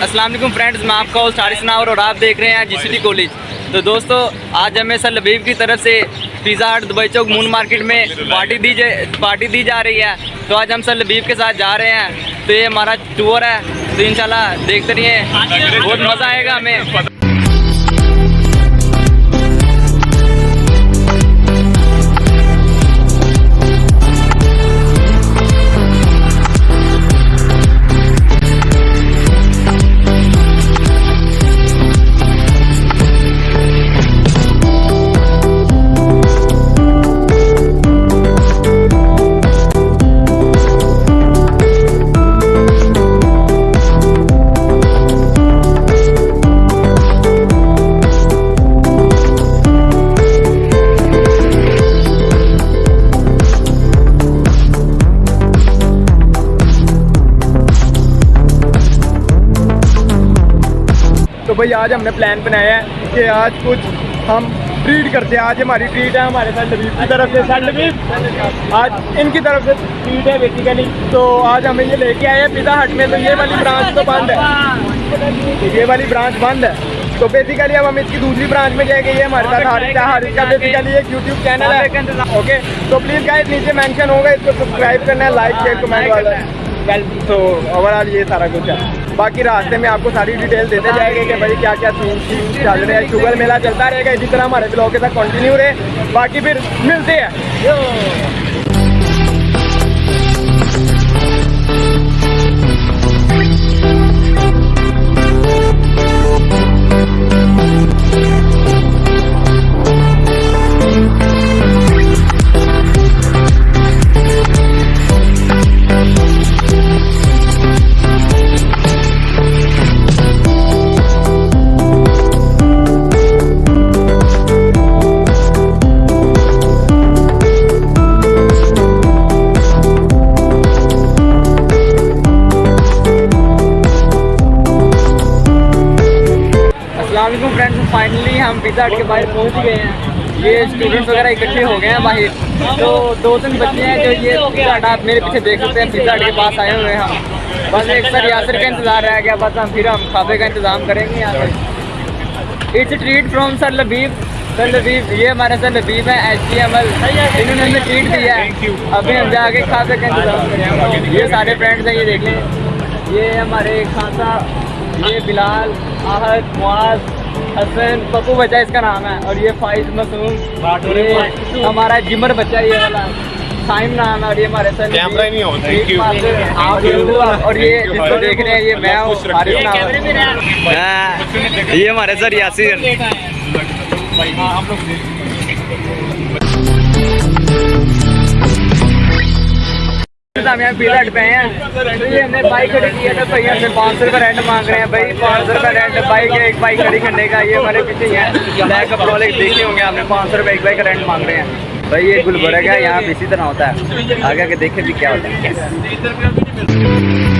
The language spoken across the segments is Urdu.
السلام علیکم فرینڈز، میں آپ کا ساری حارث اور آپ دیکھ رہے ہیں جی سی کالج۔ تو دوستو، آج ہمیں سر لبیب کی طرف سے پیزا ہٹ دبئی چوک مون مارکیٹ میں پارٹی دی جائے پارٹی دی جا رہی ہے۔ تو آج ہم سر لبیب کے ساتھ جا رہے ہیں۔ تو یہ ہمارا ٹور ہے۔ تو انشاءاللہ دیکھتے رہیے۔ بہت مزہ آئے گا ہمیں۔ بھائی، آج ہم نے پلان بنایا ہے کہ آج کچھ ہم ٹریٹ کرتے ہیں۔ آج ہماری ٹریٹ ہے ہمارے سر لبیب کی طرف سے۔ سر لبیب آج ان کی طرف سے ٹریٹ ہے بیسیکلی تو آج ہمیں یہ لے کے آئے ہیں پیزا ہٹ میں۔ تو یہ والی برانچ تو بند ہے۔ یہ والی برانچ بند ہے۔ تو بیسیکلی اب ہم اس کی دوسری برانچ میں جائیں گے یہ ہمارے ساتھ حارث ہے حارث کا بیسیکلی ایک یوٹیوب چینل ہے۔ اوکے تو پلیز گائز نیچے مینشن ہوگا، اس کو سبسکرائب کرنا ہے لائک شیئر کمنٹ والا۔ تو اوور آل یہ سارا کچھ ہے۔ باقی راستے میں آپ کو ساری ڈیٹیل دیتے جائیں گے کہ بھائی کیا کیا سین چل رہے ہیں شوگر میلہ چلتا رہے گا، اسی طرح ہمارے بلاگ کے ساتھ کنٹینیو رہے۔ باقی پھر ملتے ہیں۔ فائنلی ہم پیزا ہٹ کے باہر پہنچ گئے ہیں۔ یہ اسٹوڈنٹس وغیرہ اکٹھے ہو گئے ہیں باہر۔ تو دو تین بچے ہیں جو یہ پیزا ہٹ آپ میرے پیچھے دیکھ سکتے ہیں۔ پیزا ہٹ کے پاس آئے ہوئے ہیں بس ایک سر یاسر کا انتظار رہ گیا۔ بس ہم پھر ہم کھابے کا انتظام کریں گے یہاں پہ it's treat from sir Labib sir Labib یہ ہمارے سر لبیب ہیں ایچ ڈی ایم ایل انہوں نے ہمیں ٹریٹ دیا ہے۔ ابھی ہم جا کے کھابے کا انتظام کریں گے۔ یہ سارے فرینڈس ہیں یہ دیکھ لیں۔ یہ ہمارے خان صاحب یہ بلال آہد معاذ حسن پپو بچہ اس کا نام ہے اور یہ فائز یہ ہمارا جمر بچہ یہ والا. سائم نام ہے اور یہ ہمارے سر اور یہ جس کو دیکھ رہے ہیں یہ میں ہوں حارث نام ہاں، یہ ہمارے سر یاسر۔ ہم یہاں پیزا ہٹ پہ ہیں یہ ہم نے بائک کھڑی کی ہے تو بھائی ہم سے پانچ سو روپئے رینٹ مانگ رہے ہیں بھائی پانچ سو روپئے رینٹ بائک ہے ایک بائک کھڑی کرنے کا یہ ہمارے پیچھے ہی ہے بلیک اپ والے دیکھے ہوں گے ہم نے پانچ سو روپئے ایک بائک کا رینٹ مانگ رہے ہیں بھائی یہ گلبرگ ہے یہاں اسی طرح ہوتا ہے آگے آگے دیکھیں بھی کیا ہوتا ہے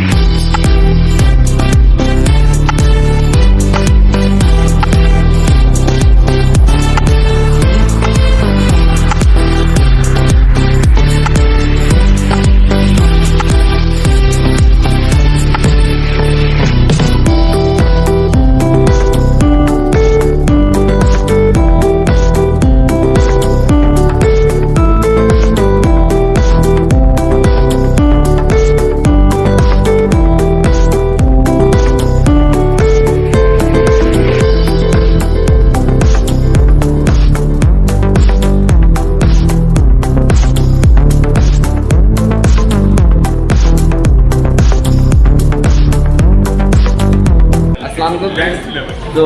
تو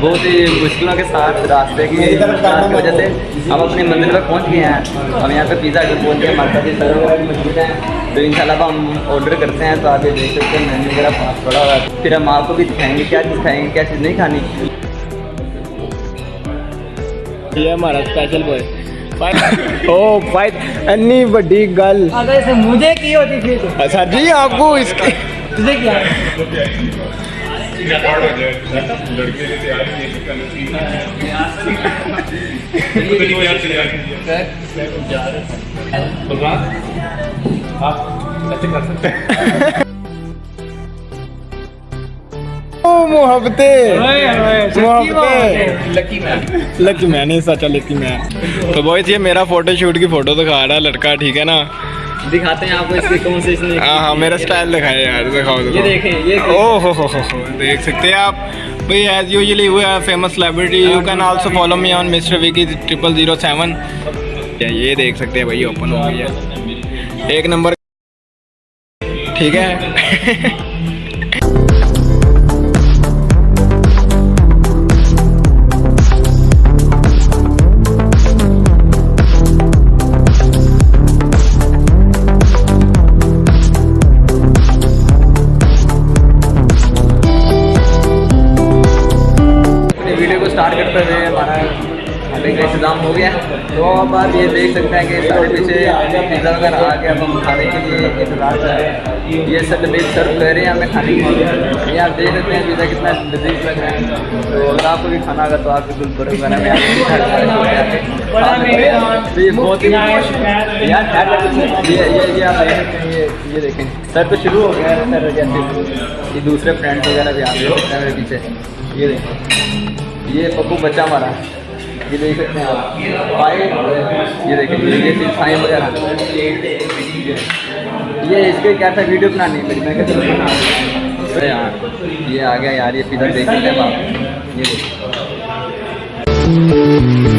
بہت ہی مشکلوں کے ساتھ راستے کی کی وجہ سے ہم اپنی منزل پر پہنچ گئے ہیں۔ ہم یہاں پہ پیزا اگر پہنچ گئے ہمارے ساتھ یہ سر موجود ہیں تو ان شاء اللہ ہم آرڈر کرتے ہیں تو آپ یہ دیکھ سکتے ہیں مینیو وغیرہ پاس پڑا ہوا ہے۔ پھر ہم آپ کو بھی دکھائیں گے کیا چیز کھائیں گے کیا چیز نہیں کھانی۔ یہ ہمارا اسپیشل بوائے او بھائی انی بڑی گل۔ مجھے کی ہوتی پھر اچھا جی آپ کو اس کے محبتے لکی مین سچا لکی مین تو بوائز جی، یہ میرا فوٹو شوٹ کی فوٹو دکھا رہا ہے لڑکا ٹھیک ہے نا؟ دکھاتے ہیں آپ کو اس ہاں، ہاں، میرا سٹائل دکھائے یہ دیکھ سکتے ہیں آپ۔ بھائی as usually we are famous celebrity you can also follow me on mister Vicky triple zero seven یہ دیکھ سکتے ہیں بھائی اوپن ہو ایک نمبر۔ ٹھیک ہے۔ ویڈیو کو سٹارٹ کرتے ہوئے ہمارا کا انتظام ہو گیا تو اب آپ یہ دیکھ سکتے ہیں کہ سارے پیچھے پیزا وغیرہ آ کے اب ہم کھانے کے لیے انتظار کر رہے ہیں۔ یہ سب لذیذ سرو کر رہے ہیں، ہمیں کھانے کے لیے۔ یہ آپ دیکھ سکتے ہیں پیزا کتنا لذیذ لگ رہا ہے۔ تو اگر آپ کو بھی کھانا ہوگا تو آپ بالکل پر وغیرہ میں یہ بہت ہی یہ آپ یہ دیکھیں۔ سر تو شروع ہو گیا ہے، سر یہ دوسرے فرینڈ وغیرہ بھی آ گئے میرے پیچھے۔ یہ دیکھیں۔ یہ پپو بچہ ہمارا یہ دیکھ سکتے ہیں آپ۔ یہ دیکھیں۔ وغیرہ۔ یہ اس کے کیا تھا؟ ویڈیو بنانی میری میں کہتے ہاں۔ بنا یہ آ گیا یار۔ یہ پیزا دیکھ سکتے ہیں یہ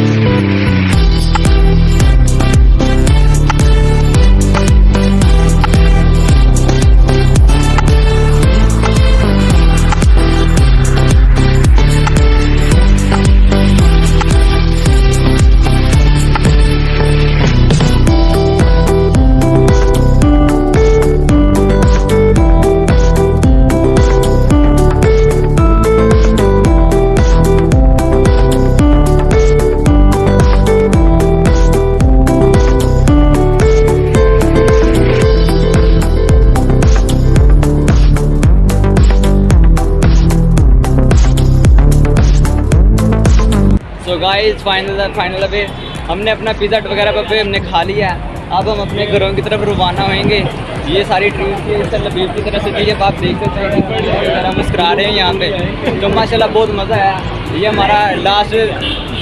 گائز فائنل فائنل پہ ہم نے اپنا پیزا وغیرہ پہ ہم نے کھا لیا ہے اب ہم اپنے گھروں کی طرف روانہ ہوئیں گے یہ ساری ٹریپ کی سر لبیب کی طرف سے تھی آپ دیکھ سکتے ہیں مسکرا رہے ہیں یہاں پہ تو ماشاء اللہ بہت مزہ آیا یہ ہمارا لاسٹ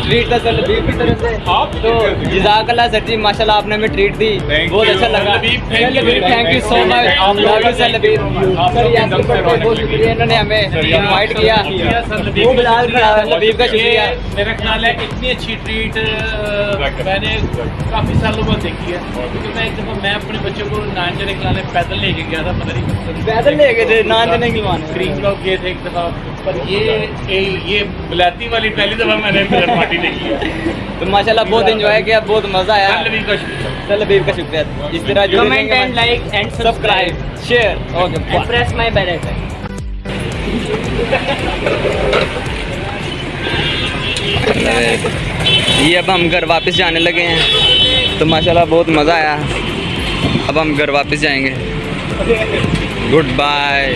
ٹریٹ تھا سر لبیب کی طرف سے۔ تو جزاک اللہ سر جی ماشاء اللہ آپ نے ہمیں ٹریٹ دی۔ بہت اچھا لگا۔ تھینک یو سو مچ آپ لوگ سر لبیب۔ سر یہ بہت شکریہ انہوں نے ہمیں انوائٹ کیا۔ لبیب کا شکریہ۔ میرا خیال ہے اتنی اچھی ٹریٹ میں نے کافی سالوں بعد دیکھی ہے۔ کیونکہ میں ایک دفعہ میں اپنے بچوں کو نان جانے کے لانے پیدل لے کے گیا تھا پتہ نہیں پیدل لے کے تھے نان جنے کھلوانے۔ گرین بلاک گئے تھے ایک دفعہ۔ پر یہ یہ بلیک جاتی والی پہلی دفعہ میں نے ملن پارٹی دیکھی ہے تو ماشاءاللہ بہت انجوائے کیا بہت مزہ آیا لبیب کا شکریہ سر لبیب کا شکریہ اس طرح comment and like and subscribe share okay press my bell icon یہ اب ہم گھر واپس جانے لگے ہیں تو ماشاءاللہ بہت مزہ آیا اب ہم گھر واپس جائیں گے گڈ بائے